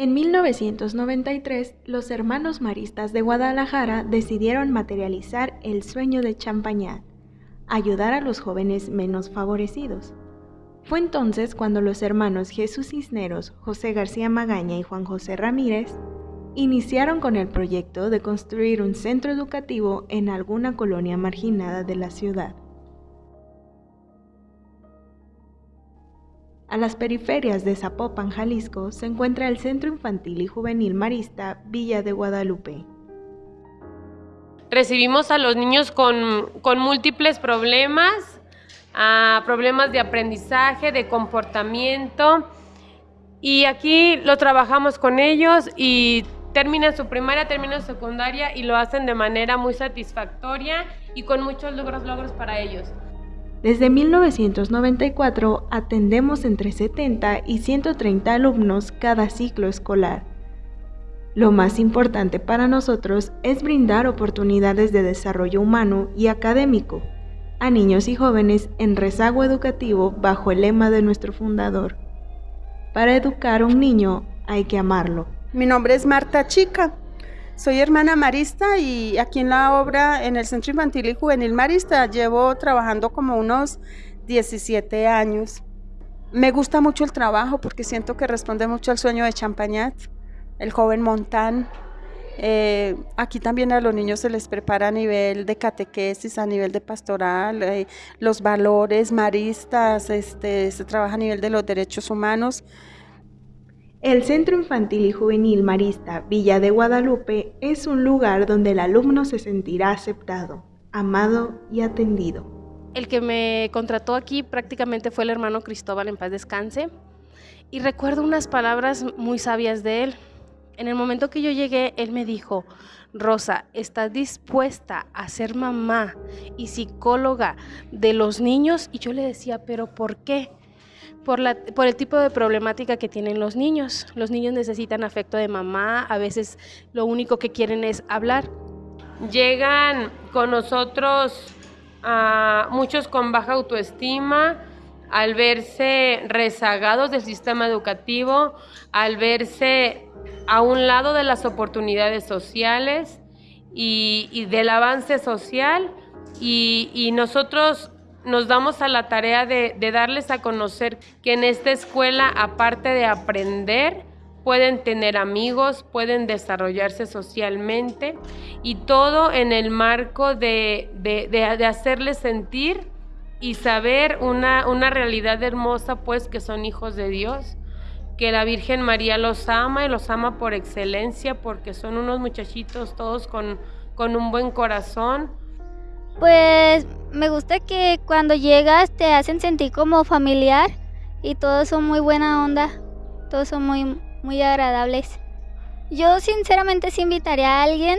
En 1993, los hermanos maristas de Guadalajara decidieron materializar el sueño de Champañat, ayudar a los jóvenes menos favorecidos. Fue entonces cuando los hermanos Jesús Cisneros, José García Magaña y Juan José Ramírez iniciaron con el proyecto de construir un centro educativo en alguna colonia marginada de la ciudad. A las periferias de Zapopan, Jalisco, se encuentra el Centro Infantil y Juvenil Marista Villa de Guadalupe. Recibimos a los niños con, múltiples problemas, problemas de aprendizaje, de comportamiento, y aquí lo trabajamos con ellos y terminan su primaria, terminan su secundaria y lo hacen de manera muy satisfactoria y con muchos logros, logros para ellos. Desde 1994 atendemos entre 70 y 130 alumnos cada ciclo escolar. Lo más importante para nosotros es brindar oportunidades de desarrollo humano y académico a niños y jóvenes en rezago educativo bajo el lema de nuestro fundador. Para educar a un niño hay que amarlo. Mi nombre es Marta Chica. Soy hermana marista y aquí en la obra, en el Centro Infantil y Juvenil Marista, llevo trabajando como unos 17 años. Me gusta mucho el trabajo porque siento que responde mucho al sueño de Champañat, el joven Montán. Eh, aquí también a los niños se les prepara a nivel de catequesis, a nivel de pastoral, eh, los valores maristas, este, se trabaja a nivel de los derechos humanos. El Centro Infantil y Juvenil Marista Villa de Guadalupe es un lugar donde el alumno se sentirá aceptado, amado y atendido. El que me contrató aquí prácticamente fue el hermano Cristóbal en paz descanse y recuerdo unas palabras muy sabias de él. En el momento que yo llegué, él me dijo, Rosa, ¿estás dispuesta a ser mamá y psicóloga de los niños? Y yo le decía, ¿pero por qué? Por, el tipo de problemática que tienen los niños. Los niños necesitan afecto de mamá, a veces lo único que quieren es hablar. Llegan con nosotros a muchos con baja autoestima, al verse rezagados del sistema educativo, al verse a un lado de las oportunidades sociales y, del avance social y nosotros nos damos a la tarea de, darles a conocer que en esta escuela, aparte de aprender, pueden tener amigos, pueden desarrollarse socialmente y todo en el marco de, hacerles sentir y saber una, realidad hermosa, pues que son hijos de Dios, que la Virgen María los ama y los ama por excelencia porque son unos muchachitos todos con un buen corazón, pues me gusta que cuando llegas te hacen sentir como familiar y todos son muy buena onda, todos son muy, muy agradables. Yo sinceramente sí invitaría a alguien,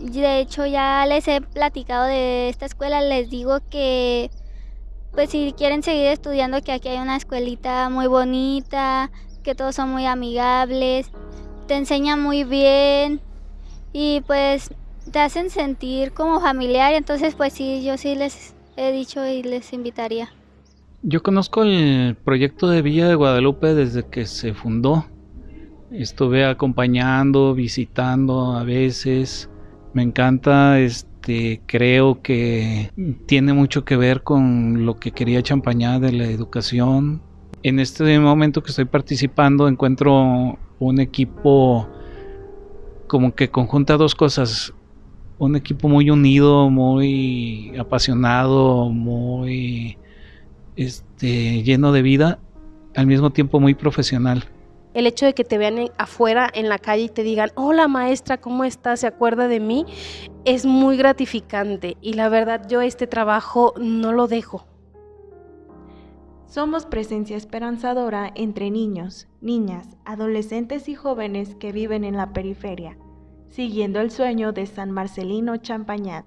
de hecho ya les he platicado de esta escuela, les digo que pues si quieren seguir estudiando que aquí hay una escuelita muy bonita, que todos son muy amigables, te enseñan muy bien y pues te hacen sentir como familiar, entonces pues sí, yo sí les he dicho y les invitaría. Yo conozco el proyecto de Villa de Guadalupe desde que se fundó. Estuve acompañando, visitando a veces. Me encanta, este, creo que tiene mucho que ver con lo que quería Champañá de la educación. En este momento que estoy participando encuentro un equipo como que conjunta dos cosas, un equipo muy unido, muy apasionado, muy este, lleno de vida, al mismo tiempo muy profesional. El hecho de que te vean afuera en la calle y te digan, hola maestra, ¿cómo estás? ¿Se acuerda de mí? Es muy gratificante y la verdad yo este trabajo no lo dejo. Somos presencia esperanzadora entre niños, niñas, adolescentes y jóvenes que viven en la periferia siguiendo el sueño de San Marcelino Champañat.